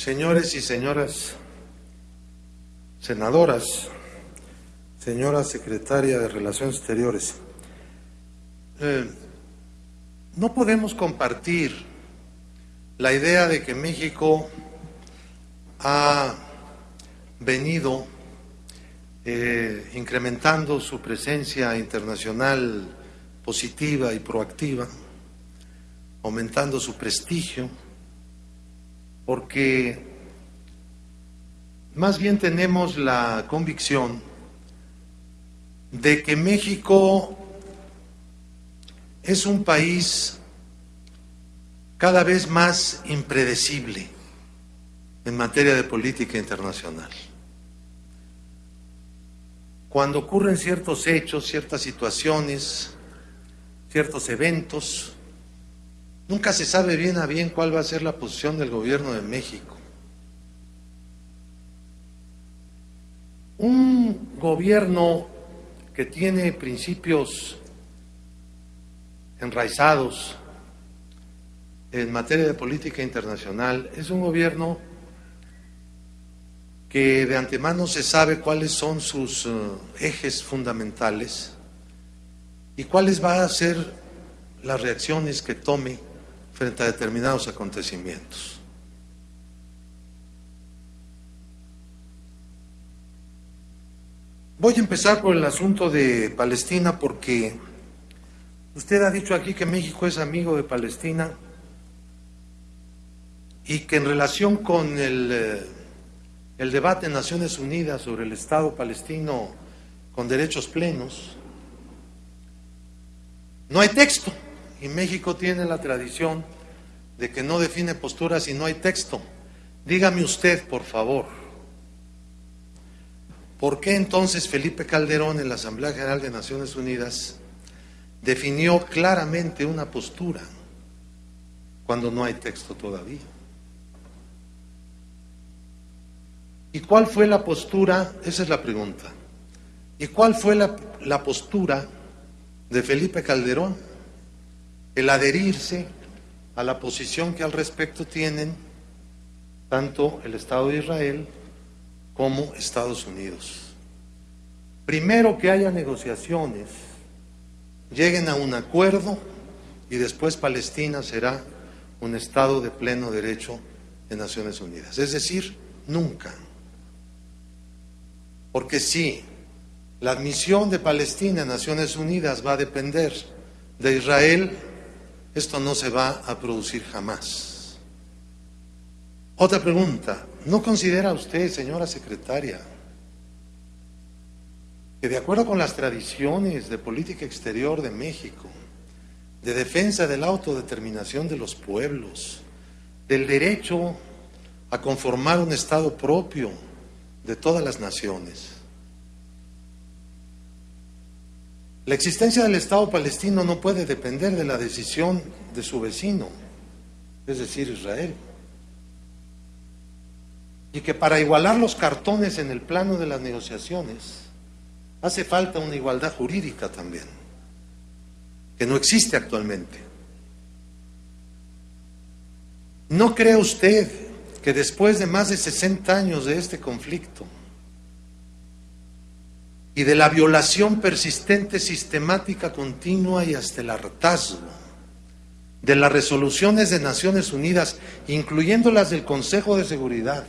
Señores y señoras senadoras, señora secretaria de Relaciones Exteriores, eh, no podemos compartir la idea de que México ha venido eh, incrementando su presencia internacional positiva y proactiva, aumentando su prestigio, porque más bien tenemos la convicción de que México es un país cada vez más impredecible en materia de política internacional. Cuando ocurren ciertos hechos, ciertas situaciones, ciertos eventos, nunca se sabe bien a bien cuál va a ser la posición del gobierno de México. Un gobierno que tiene principios enraizados en materia de política internacional es un gobierno que de antemano se sabe cuáles son sus eh, ejes fundamentales y cuáles van a ser las reacciones que tome frente a determinados acontecimientos. Voy a empezar por el asunto de Palestina porque usted ha dicho aquí que México es amigo de Palestina y que en relación con el, eh, el debate en Naciones Unidas sobre el Estado palestino con derechos plenos, no hay texto y México tiene la tradición de que no define posturas si no hay texto. Dígame usted, por favor, ¿Por qué entonces Felipe Calderón en la Asamblea General de Naciones Unidas definió claramente una postura cuando no hay texto todavía? ¿Y cuál fue la postura? Esa es la pregunta. ¿Y cuál fue la, la postura de Felipe Calderón? El adherirse a la posición que al respecto tienen tanto el Estado de Israel como Estados Unidos. Primero que haya negociaciones, lleguen a un acuerdo y después Palestina será un Estado de pleno derecho de Naciones Unidas. Es decir, nunca. Porque si la admisión de Palestina en Naciones Unidas va a depender de Israel, esto no se va a producir jamás. Otra pregunta, ¿No considera usted, señora secretaria, que de acuerdo con las tradiciones de política exterior de México, de defensa de la autodeterminación de los pueblos, del derecho a conformar un Estado propio de todas las naciones, la existencia del Estado palestino no puede depender de la decisión de su vecino, es decir, Israel y que para igualar los cartones en el plano de las negociaciones hace falta una igualdad jurídica también, que no existe actualmente. ¿No cree usted que después de más de 60 años de este conflicto y de la violación persistente, sistemática, continua y hasta el hartazgo de las resoluciones de Naciones Unidas, incluyendo las del Consejo de Seguridad,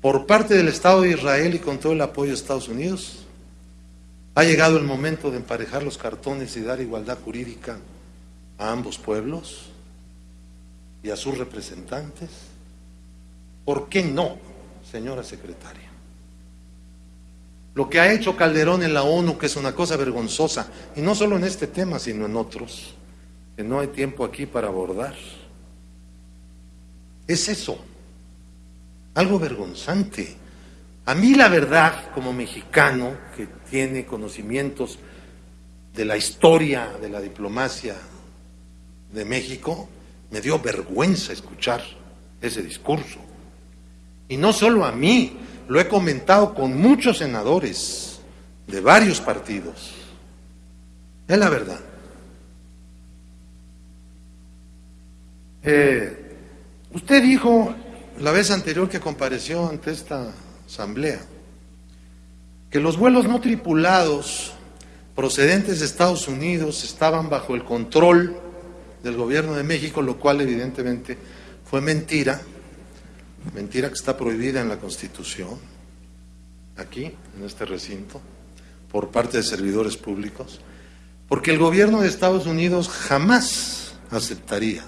por parte del Estado de Israel y con todo el apoyo de Estados Unidos, ha llegado el momento de emparejar los cartones y dar igualdad jurídica a ambos pueblos y a sus representantes. ¿Por qué no, señora secretaria? Lo que ha hecho Calderón en la ONU, que es una cosa vergonzosa, y no solo en este tema, sino en otros, que no hay tiempo aquí para abordar, es eso algo vergonzante. A mí la verdad, como mexicano que tiene conocimientos de la historia de la diplomacia de México, me dio vergüenza escuchar ese discurso. Y no solo a mí, lo he comentado con muchos senadores de varios partidos. Es la verdad. Eh, usted dijo la vez anterior que compareció ante esta asamblea que los vuelos no tripulados procedentes de Estados Unidos estaban bajo el control del gobierno de México, lo cual evidentemente fue mentira, mentira que está prohibida en la Constitución, aquí, en este recinto, por parte de servidores públicos, porque el gobierno de Estados Unidos jamás aceptaría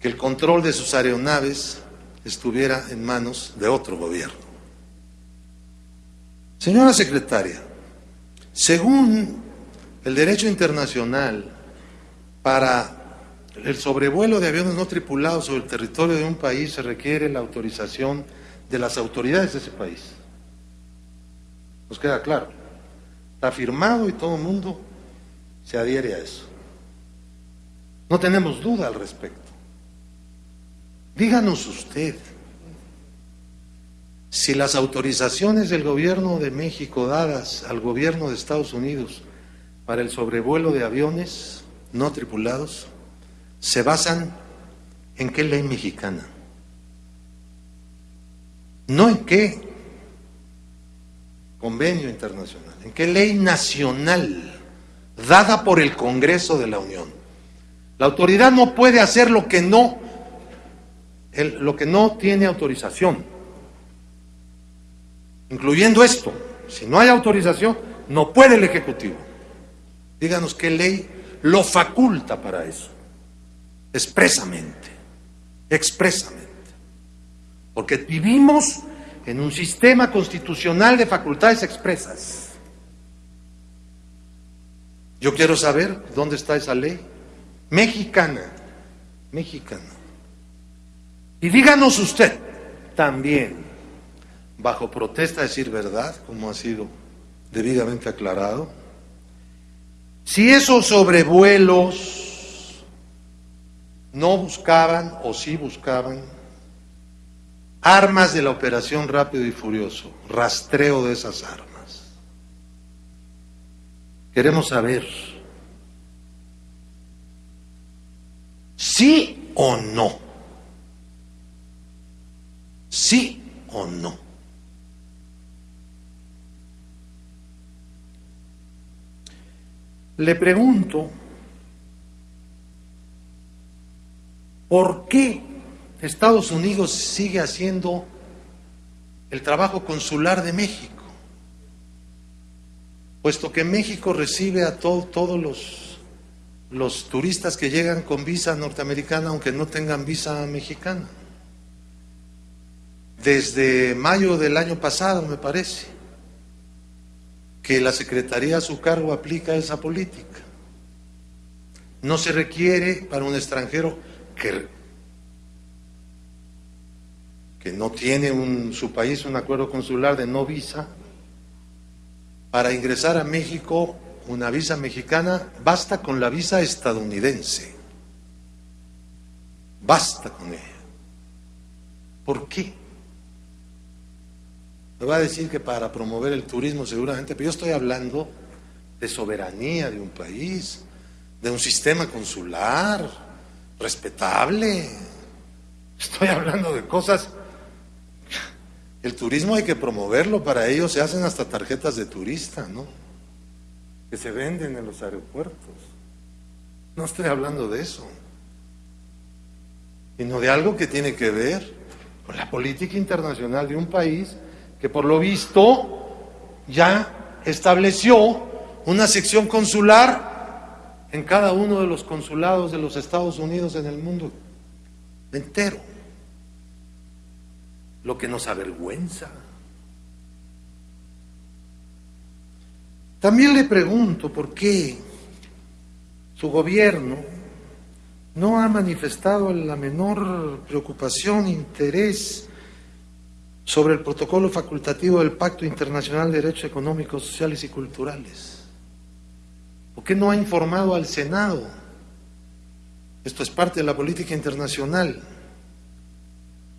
que el control de sus aeronaves estuviera en manos de otro gobierno. Señora secretaria, según el derecho internacional, para el sobrevuelo de aviones no tripulados sobre el territorio de un país se requiere la autorización de las autoridades de ese país. Nos queda claro. Está firmado y todo el mundo se adhiere a eso. No tenemos duda al respecto. Díganos usted si las autorizaciones del gobierno de México dadas al gobierno de Estados Unidos para el sobrevuelo de aviones no tripulados se basan en qué ley mexicana, no en qué convenio internacional, en qué ley nacional dada por el Congreso de la Unión. La autoridad no puede hacer lo que no, lo que no tiene autorización, incluyendo esto. Si no hay autorización, no puede el Ejecutivo. Díganos qué ley lo faculta para eso, expresamente, expresamente. Porque vivimos en un sistema constitucional de facultades expresas. Yo quiero saber dónde está esa ley mexicana, mexicana. Y díganos usted también, bajo protesta de decir verdad, como ha sido debidamente aclarado, si esos sobrevuelos no buscaban o sí buscaban armas de la operación rápido y furioso, rastreo de esas armas. Queremos saber sí o no. Sí o no. Le pregunto, ¿por qué Estados Unidos sigue haciendo el trabajo consular de México? Puesto que México recibe a todos los, los turistas que llegan con visa norteamericana, aunque no tengan visa mexicana. Desde mayo del año pasado, me parece que la Secretaría a su cargo aplica esa política. No se requiere para un extranjero que, no tiene en su país un acuerdo consular de no visa, para ingresar a México una visa mexicana, basta con la visa estadounidense. Basta con ella. ¿Por qué? Me va a decir que para promover el turismo seguramente, pero yo estoy hablando de soberanía de un país, de un sistema consular respetable. Estoy hablando de cosas. El turismo hay que promoverlo, para ello se hacen hasta tarjetas de turista, ¿no? Que se venden en los aeropuertos. No estoy hablando de eso, sino de algo que tiene que ver con la política internacional de un país que por lo visto ya estableció una sección consular en cada uno de los consulados de los Estados Unidos en el mundo entero. Lo que nos avergüenza. También le pregunto por qué su gobierno no ha manifestado la menor preocupación, interés sobre el protocolo facultativo del Pacto Internacional de Derechos Económicos, Sociales y Culturales? ¿Por qué no ha informado al Senado? Esto es parte de la política internacional,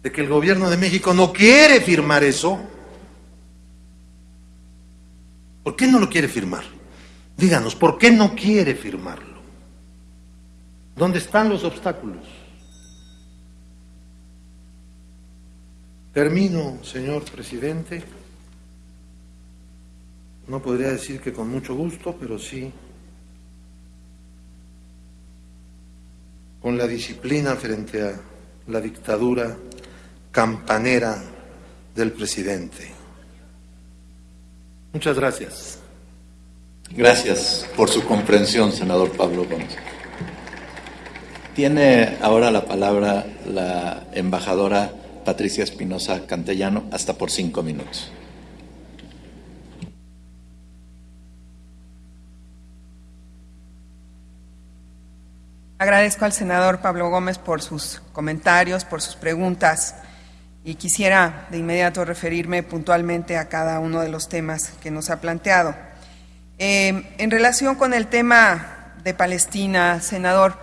de que el gobierno de México no quiere firmar eso. ¿Por qué no lo quiere firmar? Díganos, ¿por qué no quiere firmarlo? ¿Dónde están los obstáculos? Termino, señor presidente. No podría decir que con mucho gusto, pero sí con la disciplina frente a la dictadura campanera del presidente. Muchas gracias. Gracias por su comprensión, senador Pablo Gómez. Tiene ahora la palabra la embajadora Patricia Espinosa Cantellano, hasta por cinco minutos. Agradezco al senador Pablo Gómez por sus comentarios, por sus preguntas y quisiera de inmediato referirme puntualmente a cada uno de los temas que nos ha planteado. Eh, en relación con el tema de Palestina, senador,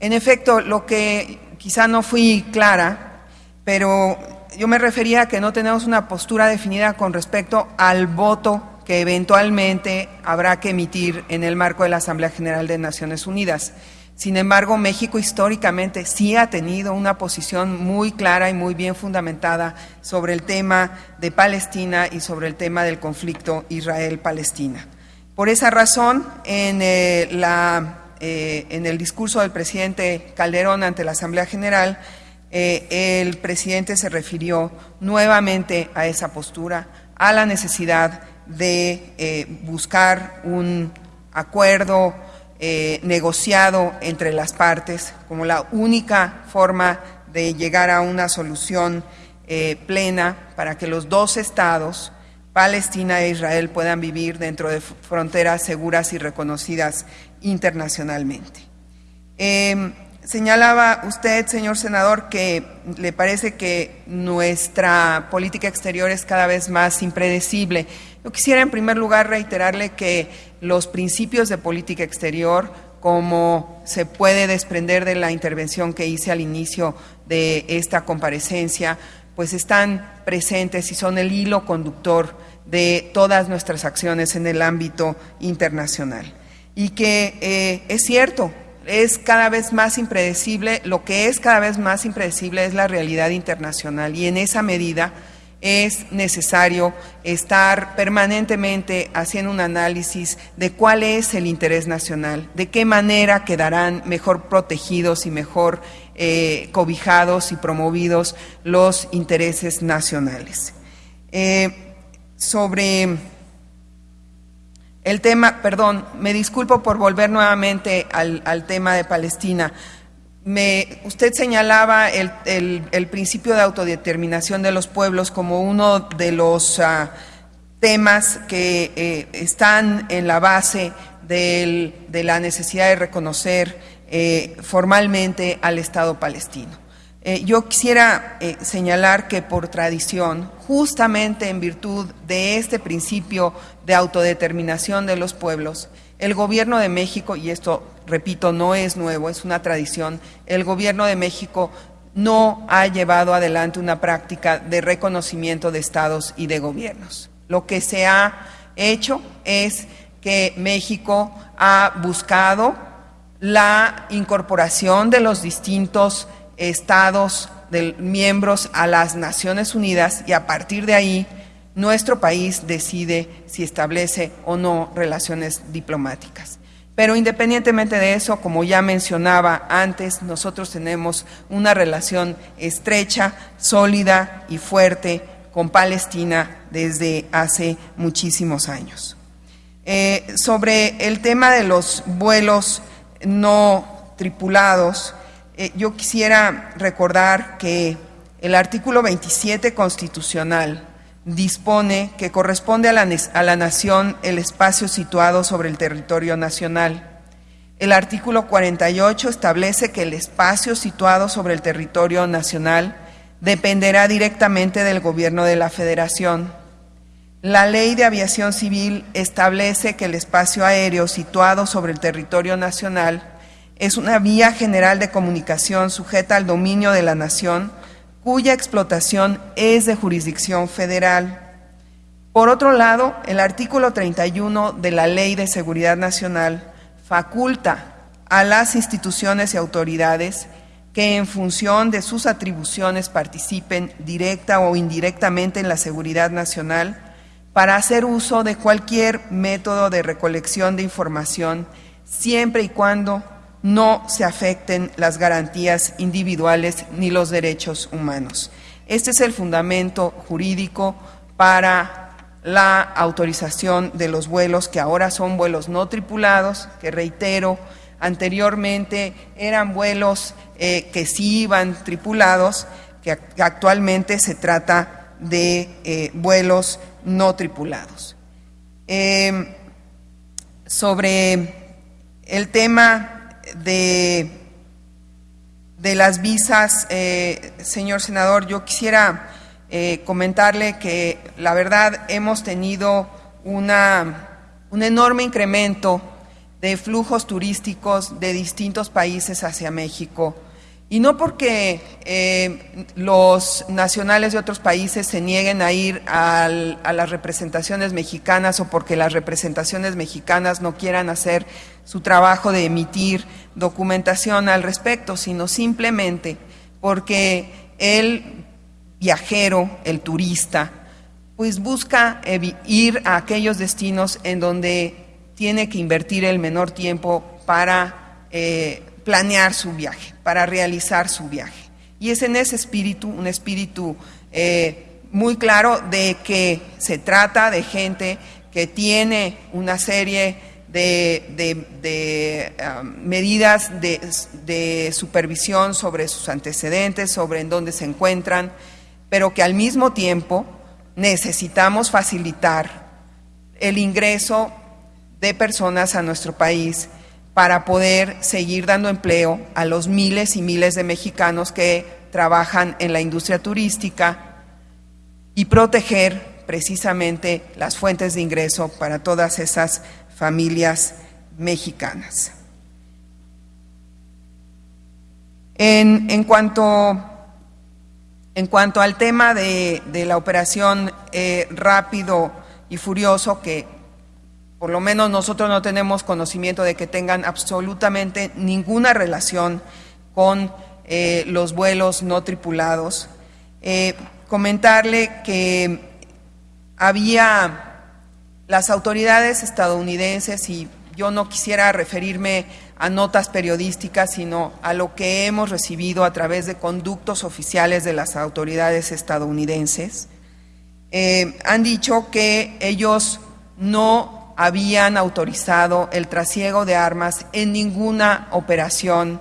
en efecto, lo que quizá no fui clara, pero yo me refería a que no tenemos una postura definida con respecto al voto que eventualmente habrá que emitir en el marco de la Asamblea General de Naciones Unidas. Sin embargo, México históricamente sí ha tenido una posición muy clara y muy bien fundamentada sobre el tema de Palestina y sobre el tema del conflicto Israel-Palestina. Por esa razón, en, eh, eh, el discurso del presidente Calderón ante la Asamblea General, eh, el presidente se refirió nuevamente a esa postura, a la necesidad de buscar un acuerdo eh, negociado entre las partes como la única forma de llegar a una solución eh, plena para que los dos estados, Palestina e Israel, puedan vivir dentro de fronteras seguras y reconocidas internacionalmente. Señalaba usted, señor senador, que le parece que nuestra política exterior es cada vez más impredecible. Yo quisiera en primer lugar reiterarle que los principios de política exterior, como se puede desprender de la intervención que hice al inicio de esta comparecencia, pues están presentes y son el hilo conductor de todas nuestras acciones en el ámbito internacional. Y que eh, es cierto, es cada vez más impredecible, lo que es cada vez más impredecible es la realidad internacional y en esa medida es necesario estar permanentemente haciendo un análisis de cuál es el interés nacional, de qué manera quedarán mejor protegidos y mejor eh, cobijados y promovidos los intereses nacionales. Eh, sobre el tema, perdón, me disculpo por volver nuevamente al tema de Palestina usted señalaba el, principio de autodeterminación de los pueblos como uno de los ah, temas que eh, están en la base de la necesidad de reconocer eh, formalmente al Estado palestino. Eh, yo quisiera señalar que por tradición, justamente en virtud de este principio de autodeterminación de los pueblos, el gobierno de México, y esto, repito, no es nuevo, es una tradición, el gobierno de México no ha llevado adelante una práctica de reconocimiento de estados y de gobiernos. Lo que se ha hecho es que México ha buscado la incorporación de los distintos estados miembros a las Naciones Unidas y a partir de ahí nuestro país decide si establece o no relaciones diplomáticas. Pero independientemente de eso, como ya mencionaba antes, nosotros tenemos una relación estrecha, sólida y fuerte con Palestina desde hace muchísimos años. Eh, sobre el tema de los vuelos no tripulados, eh, yo quisiera recordar que el artículo 27 constitucional dispone que corresponde a la, nación el espacio situado sobre el territorio nacional. El artículo 48 establece que el espacio situado sobre el territorio nacional dependerá directamente del gobierno de la federación. La ley de aviación civil establece que el espacio aéreo situado sobre el territorio nacional es una vía general de comunicación sujeta al dominio de la nación cuya explotación es de jurisdicción federal. Por otro lado, el artículo 31 de la Ley de Seguridad Nacional faculta a las instituciones y autoridades que en función de sus atribuciones participen directa o indirectamente en la seguridad nacional para hacer uso de cualquier método de recolección de información siempre y cuando no se afecten las garantías individuales ni los derechos humanos. Este es el fundamento jurídico para la autorización de los vuelos que ahora son vuelos no tripulados, que reitero, anteriormente eran vuelos eh, que sí iban tripulados, que actualmente se trata de eh, vuelos no tripulados. Em, sobre el tema de, de las visas, eh, señor senador, yo quisiera eh, comentarle que la verdad hemos tenido una, un enorme incremento de flujos turísticos de distintos países hacia México. Y no porque eh, los nacionales de otros países se nieguen a ir a las representaciones mexicanas o porque las representaciones mexicanas no quieran hacer su trabajo de emitir documentación al respecto, sino simplemente porque el viajero, el turista, pues busca ir a aquellos destinos en donde tiene que invertir el menor tiempo para eh, planear su viaje, para realizar su viaje. Y es en ese espíritu, un espíritu eh, muy claro de que se trata de gente que tiene una serie de, um, medidas de, supervisión sobre sus antecedentes, sobre en dónde se encuentran, pero que al mismo tiempo necesitamos facilitar el ingreso de personas a nuestro país para poder seguir dando empleo a los miles y miles de mexicanos que trabajan en la industria turística y proteger precisamente las fuentes de ingreso para todas esas familias mexicanas. En, cuanto, en cuanto, al tema de, la operación eh, rápido y furioso que por lo menos nosotros no tenemos conocimiento de que tengan absolutamente ninguna relación con eh, los vuelos no tripulados. Eh, comentarle que había las autoridades estadounidenses, y yo no quisiera referirme a notas periodísticas, sino a lo que hemos recibido a través de conductos oficiales de las autoridades estadounidenses, eh, han dicho que ellos no habían autorizado el trasiego de armas en ninguna operación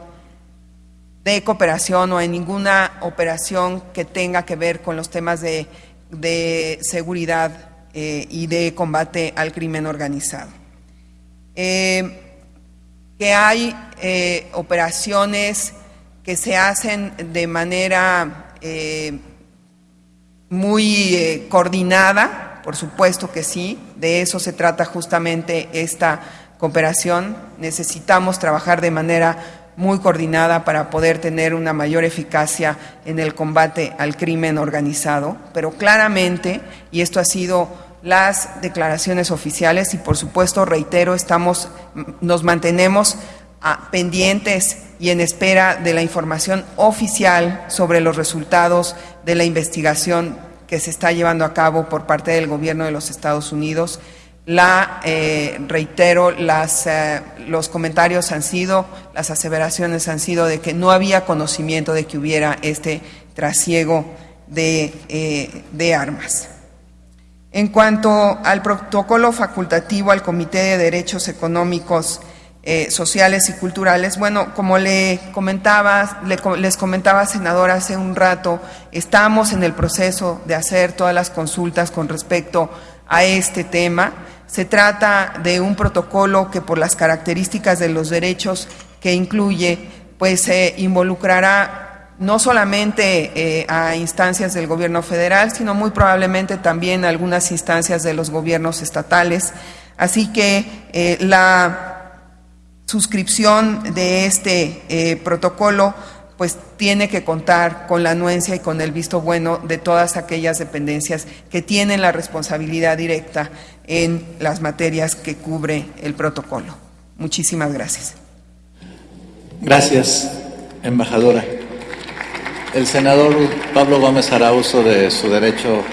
de cooperación o en ninguna operación que tenga que ver con los temas de, seguridad eh, y de combate al crimen organizado. Eh, que hay eh, operaciones que se hacen de manera muy coordinada, por supuesto que sí, de eso se trata justamente esta cooperación. Necesitamos trabajar de manera muy coordinada para poder tener una mayor eficacia en el combate al crimen organizado, pero claramente, y esto ha sido las declaraciones oficiales y por supuesto reitero, estamos nos mantenemos pendientes y en espera de la información oficial sobre los resultados de la investigación que se está llevando a cabo por parte del gobierno de los Estados Unidos. La, eh, reitero, las, eh, los comentarios han sido, las aseveraciones han sido de que no había conocimiento de que hubiera este trasiego de, eh, de armas. En cuanto al protocolo facultativo al Comité de Derechos Económicos eh, sociales y culturales. Bueno, como le comentaba, les comentaba, senador, hace un rato, estamos en el proceso de hacer todas las consultas con respecto a este tema. Se trata de un protocolo que por las características de los derechos que incluye, pues se involucrará no solamente eh, a instancias del gobierno federal, sino muy probablemente también a algunas instancias de los gobiernos estatales. Así que eh, la suscripción de este eh, protocolo pues tiene que contar con la anuencia y con el visto bueno de todas aquellas dependencias que tienen la responsabilidad directa en las materias que cubre el protocolo. Muchísimas gracias. Gracias, embajadora. El senador Pablo Gómez hará uso de su derecho